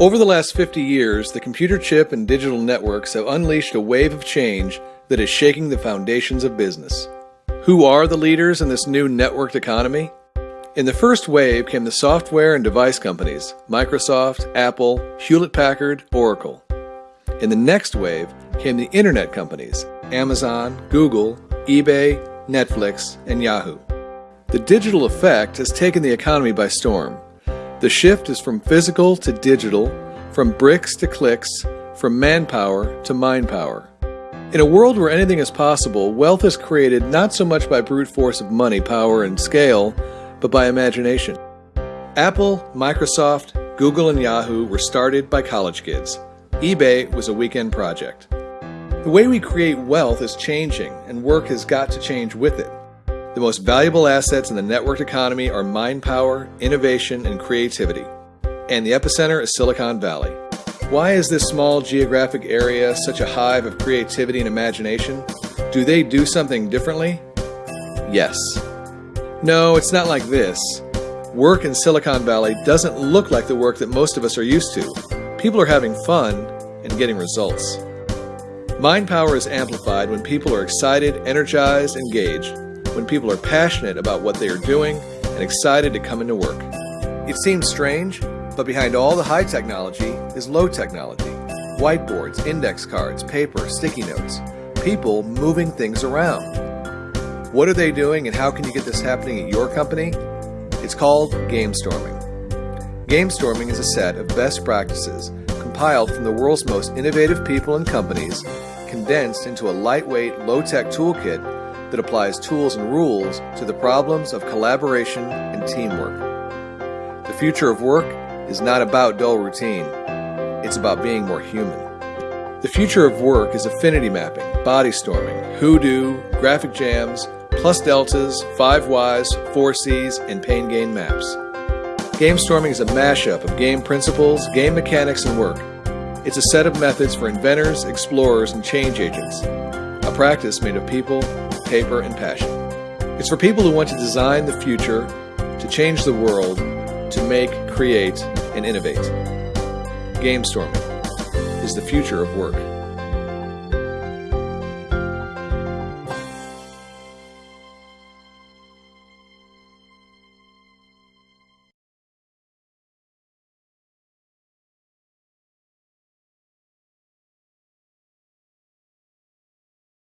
Over the last 50 years, the computer chip and digital networks have unleashed a wave of change that is shaking the foundations of business. Who are the leaders in this new networked economy? In the first wave came the software and device companies Microsoft, Apple, Hewlett Packard, Oracle. In the next wave came the internet companies Amazon, Google, eBay, Netflix, and Yahoo. The digital effect has taken the economy by storm. The shift is from physical to digital, from bricks to clicks, from manpower to mind power. In a world where anything is possible, wealth is created not so much by brute force of money, power, and scale, but by imagination. Apple, Microsoft, Google, and Yahoo were started by college kids. eBay was a weekend project. The way we create wealth is changing, and work has got to change with it. The most valuable assets in the networked economy are mind power, innovation, and creativity. And the epicenter is Silicon Valley. Why is this small geographic area such a hive of creativity and imagination? Do they do something differently? Yes. No, it's not like this. Work in Silicon Valley doesn't look like the work that most of us are used to. People are having fun and getting results. Mind power is amplified when people are excited, energized, engaged, when people are passionate about what they are doing and excited to come into work. It seems strange, but behind all the high technology is low technology. Whiteboards, index cards, paper, sticky notes, people moving things around. What are they doing and how can you get this happening at your company? It's called game storming. Game storming is a set of best practices compiled from the world's most innovative people and companies, condensed into a lightweight, low-tech toolkit that applies tools and rules to the problems of collaboration and teamwork. The future of work is not about dull routine, it's about being more human. The future of work is affinity mapping, body storming, Who Do, graphic jams, plus deltas, five whys, four Cs, and pain gain maps. Game storming is a mashup of game principles, game mechanics, and work. It's a set of methods for inventors, explorers, and change agents. A practice made of people, paper, and passion. It's for people who want to design the future, to change the world, to make, create, and innovate. Game storming is the future of work.